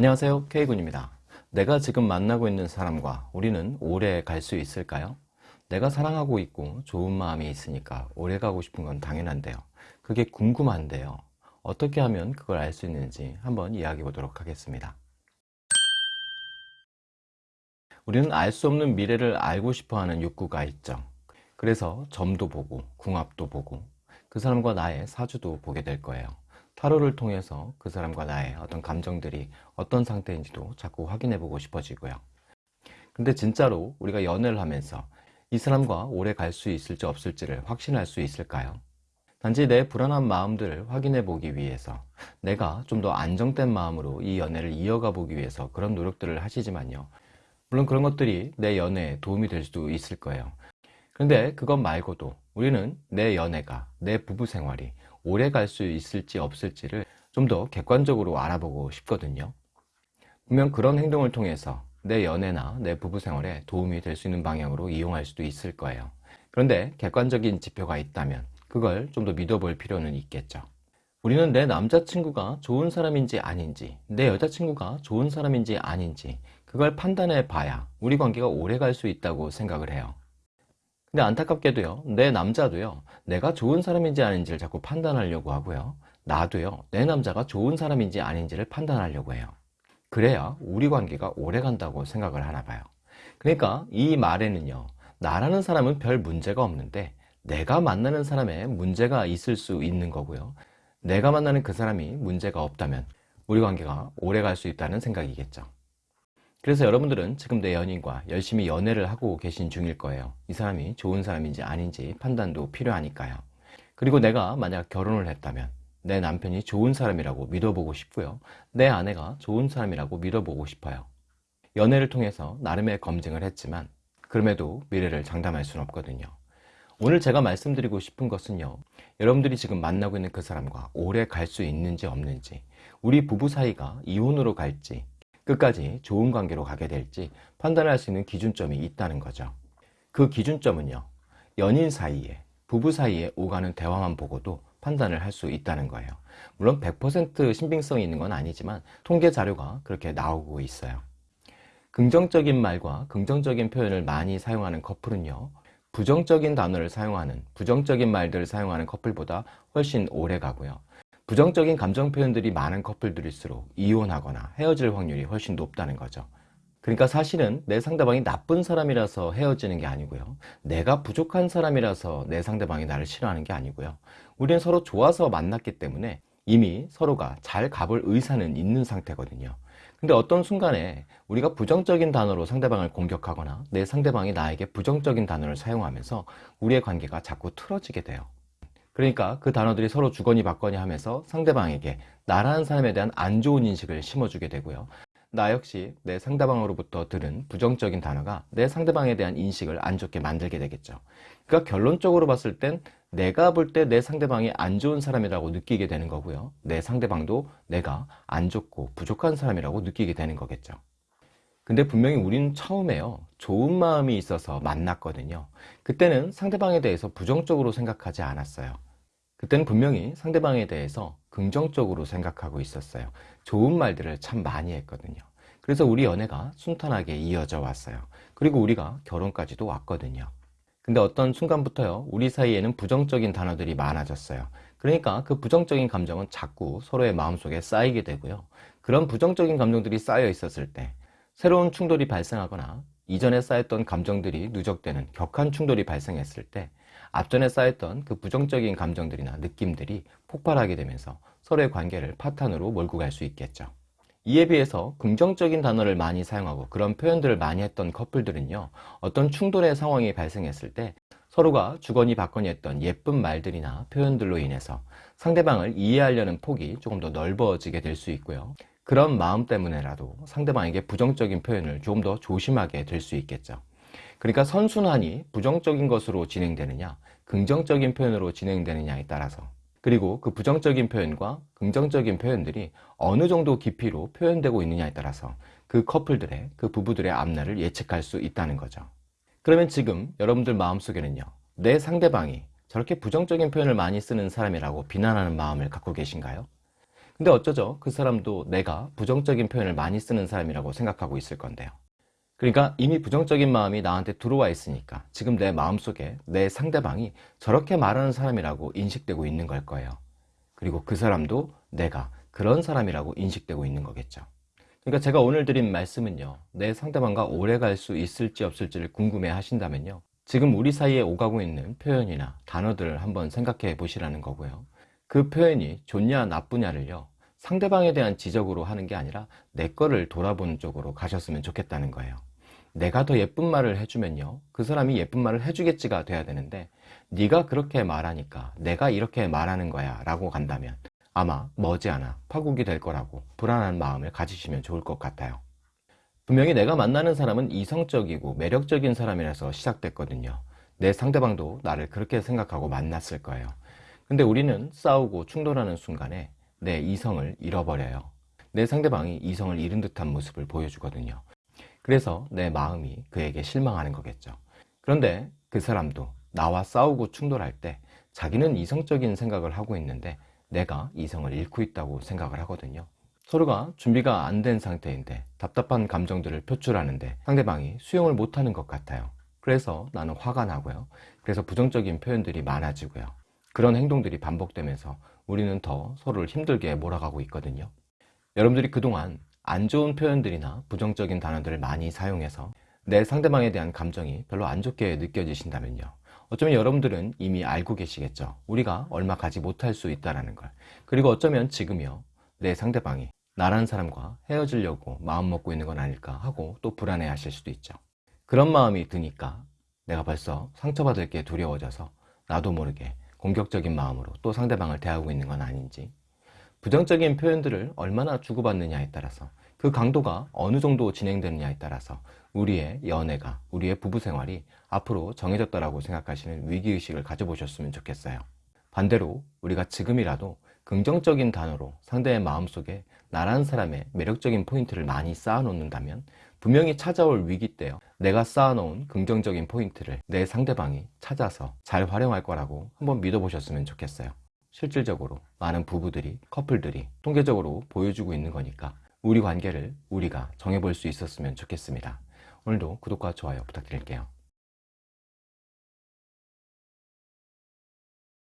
안녕하세요. K군입니다. 내가 지금 만나고 있는 사람과 우리는 오래 갈 수 있을까요? 내가 사랑하고 있고 좋은 마음이 있으니까 오래 가고 싶은 건 당연한데요. 그게 궁금한데요. 어떻게 하면 그걸 알 수 있는지 한번 이야기해 보도록 하겠습니다. 우리는 알 수 없는 미래를 알고 싶어하는 욕구가 있죠. 그래서 점도 보고 궁합도 보고 그 사람과 나의 사주도 보게 될 거예요 타로를 통해서 그 사람과 나의 어떤 감정들이 어떤 상태인지도 자꾸 확인해 보고 싶어지고요. 근데 진짜로 우리가 연애를 하면서 이 사람과 오래 갈 수 있을지 없을지를 확신할 수 있을까요? 단지 내 불안한 마음들을 확인해 보기 위해서 내가 좀 더 안정된 마음으로 이 연애를 이어가 보기 위해서 그런 노력들을 하시지만요. 물론 그런 것들이 내 연애에 도움이 될 수도 있을 거예요. 그런데 그것 말고도 우리는 내 연애가 내 부부 생활이 오래 갈 수 있을지 없을지를 좀 더 객관적으로 알아보고 싶거든요. 분명 그런 행동을 통해서 내 연애나 내 부부 생활에 도움이 될 수 있는 방향으로 이용할 수도 있을 거예요. 그런데 객관적인 지표가 있다면 그걸 좀 더 믿어볼 필요는 있겠죠. 우리는 내 남자친구가 좋은 사람인지 아닌지 내 여자친구가 좋은 사람인지 아닌지 그걸 판단해 봐야 우리 관계가 오래 갈 수 있다고 생각을 해요 근데 안타깝게도요 내 남자도요 내가 좋은 사람인지 아닌지를 자꾸 판단하려고 하고요. 나도요 내 남자가 좋은 사람인지 아닌지를 판단하려고 해요. 그래야 우리 관계가 오래 간다고 생각을 하나 봐요. 그러니까 이 말에는요 나라는 사람은 별 문제가 없는데 내가 만나는 사람에 문제가 있을 수 있는 거고요. 내가 만나는 그 사람이 문제가 없다면 우리 관계가 오래 갈 수 있다는 생각이겠죠 그래서 여러분들은 지금 내 연인과 열심히 연애를 하고 계신 중일 거예요. 이 사람이 좋은 사람인지 아닌지 판단도 필요하니까요. 그리고 내가 만약 결혼을 했다면 내 남편이 좋은 사람이라고 믿어보고 싶고요. 내 아내가 좋은 사람이라고 믿어보고 싶어요. 연애를 통해서 나름의 검증을 했지만 그럼에도 미래를 장담할 수는 없거든요. 오늘 제가 말씀드리고 싶은 것은요. 여러분들이 지금 만나고 있는 그 사람과 오래 갈 수 있는지 없는지 우리 부부 사이가 이혼으로 갈지 끝까지 좋은 관계로 가게 될지 판단할 수 있는 기준점이 있다는 거죠. 그 기준점은요 연인 사이에 부부 사이에 오가는 대화만 보고도 판단을 할 수 있다는 거예요. 물론 100% 신빙성이 있는 건 아니지만 통계 자료가 그렇게 나오고 있어요. 긍정적인 말과 긍정적인 표현을 많이 사용하는 커플은요 부정적인 단어를 사용하는 부정적인 말들을 사용하는 커플보다 훨씬 오래 가고요 부정적인 감정 표현들이 많은 커플들일수록 이혼하거나 헤어질 확률이 훨씬 높다는 거죠. 그러니까 사실은 내 상대방이 나쁜 사람이라서 헤어지는 게 아니고요. 내가 부족한 사람이라서 내 상대방이 나를 싫어하는 게 아니고요. 우리는 서로 좋아서 만났기 때문에 이미 서로가 잘 가볼 의사는 있는 상태거든요. 근데 어떤 순간에 우리가 부정적인 단어로 상대방을 공격하거나 내 상대방이 나에게 부정적인 단어를 사용하면서 우리의 관계가 자꾸 틀어지게 돼요 그러니까 그 단어들이 서로 주거니 받거니 하면서 상대방에게 나라는 사람에 대한 안 좋은 인식을 심어주게 되고요. 나 역시 내 상대방으로부터 들은 부정적인 단어가 내 상대방에 대한 인식을 안 좋게 만들게 되겠죠. 그러니까 결론적으로 봤을 땐 내가 볼 때 내 상대방이 안 좋은 사람이라고 느끼게 되는 거고요. 내 상대방도 내가 안 좋고 부족한 사람이라고 느끼게 되는 거겠죠 근데 분명히 우리는 처음에요. 좋은 마음이 있어서 만났거든요. 그때는 상대방에 대해서 부정적으로 생각하지 않았어요. 그때는 분명히 상대방에 대해서 긍정적으로 생각하고 있었어요. 좋은 말들을 참 많이 했거든요. 그래서 우리 연애가 순탄하게 이어져 왔어요. 그리고 우리가 결혼까지도 왔거든요. 근데 어떤 순간부터요 우리 사이에는 부정적인 단어들이 많아졌어요. 그러니까 그 부정적인 감정은 자꾸 서로의 마음속에 쌓이게 되고요. 그런 부정적인 감정들이 쌓여 있었을 때 새로운 충돌이 발생하거나 이전에 쌓였던 감정들이 누적되는 격한 충돌이 발생했을 때 앞전에 쌓였던 그 부정적인 감정들이나 느낌들이 폭발하게 되면서 서로의 관계를 파탄으로 몰고 갈 수 있겠죠. 이에 비해서 긍정적인 단어를 많이 사용하고 그런 표현들을 많이 했던 커플들은요 어떤 충돌의 상황이 발생했을 때 서로가 주거니 받거니 했던 예쁜 말들이나 표현들로 인해서 상대방을 이해하려는 폭이 조금 더 넓어지게 될 수 있고요 그런 마음 때문에라도 상대방에게 부정적인 표현을 좀 더 조심하게 될 수 있겠죠. 그러니까 선순환이 부정적인 것으로 진행되느냐 긍정적인 표현으로 진행되느냐에 따라서. 그리고 그 부정적인 표현과 긍정적인 표현들이 어느 정도 깊이로 표현되고 있느냐에 따라서 그 커플들의 그 부부들의 앞날을 예측할 수 있다는 거죠. 그러면 지금 여러분들 마음속에는요 내 상대방이 저렇게 부정적인 표현을 많이 쓰는 사람이라고 비난하는 마음을 갖고 계신가요? 근데 어쩌죠? 그 사람도 내가 부정적인 표현을 많이 쓰는 사람이라고 생각하고 있을 건데요. 그러니까 이미 부정적인 마음이 나한테 들어와 있으니까 지금 내 마음속에 내 상대방이 저렇게 말하는 사람이라고 인식되고 있는 걸 거예요. 그리고 그 사람도 내가 그런 사람이라고 인식되고 있는 거겠죠. 그러니까 제가 오늘 드린 말씀은요. 내 상대방과 오래 갈 수 있을지 없을지를 궁금해 하신다면요. 지금 우리 사이에 오가고 있는 표현이나 단어들을 한번 생각해 보시라는 거고요. 그 표현이 좋냐 나쁘냐를요. 상대방에 대한 지적으로 하는 게 아니라 내 거를 돌아보는 쪽으로 가셨으면 좋겠다는 거예요. 내가 더 예쁜 말을 해주면요. 그 사람이 예쁜 말을 해주겠지가 돼야 되는데 네가 그렇게 말하니까 내가 이렇게 말하는 거야 라고 간다면 아마 머지않아 파국이 될 거라고 불안한 마음을 가지시면 좋을 것 같아요. 분명히 내가 만나는 사람은 이성적이고 매력적인 사람이라서 시작됐거든요. 내 상대방도 나를 그렇게 생각하고 만났을 거예요. 근데 우리는 싸우고 충돌하는 순간에 내 이성을 잃어버려요. 내 상대방이 이성을 잃은 듯한 모습을 보여주거든요. 그래서 내 마음이 그에게 실망하는 거겠죠. 그런데 그 사람도 나와 싸우고 충돌할 때 자기는 이성적인 생각을 하고 있는데 내가 이성을 잃고 있다고 생각을 하거든요. 서로가 준비가 안 된 상태인데 답답한 감정들을 표출하는데 상대방이 수용을 못하는 것 같아요. 그래서 나는 화가 나고요. 그래서 부정적인 표현들이 많아지고요. 그런 행동들이 반복되면서 우리는 더 서로를 힘들게 몰아가고 있거든요. 여러분들이 그동안 안 좋은 표현들이나 부정적인 단어들을 많이 사용해서 내 상대방에 대한 감정이 별로 안 좋게 느껴지신다면요. 어쩌면 여러분들은 이미 알고 계시겠죠. 우리가 얼마 가지 못할 수 있다는 걸. 그리고 어쩌면 지금이요. 내 상대방이 나라는 사람과 헤어지려고 마음 먹고 있는 건 아닐까 하고 또 불안해 하실 수도 있죠. 그런 마음이 드니까 내가 벌써 상처받을 게 두려워져서 나도 모르게 공격적인 마음으로 또 상대방을 대하고 있는 건 아닌지 부정적인 표현들을 얼마나 주고받느냐에 따라서 그 강도가 어느 정도 진행되느냐에 따라서 우리의 연애가, 우리의 부부 생활이 앞으로 정해졌다라고 생각하시는 위기의식을 가져보셨으면 좋겠어요. 반대로 우리가 지금이라도 긍정적인 단어로 상대의 마음속에 나란 사람의 매력적인 포인트를 많이 쌓아놓는다면 분명히 찾아올 위기 때요. 내가 쌓아놓은 긍정적인 포인트를 내 상대방이 찾아서 잘 활용할 거라고 한번 믿어보셨으면 좋겠어요. 실질적으로 많은 부부들이 커플들이 통계적으로 보여주고 있는 거니까 우리 관계를 우리가 정해볼 수 있었으면 좋겠습니다. 오늘도 구독과 좋아요 부탁드릴게요.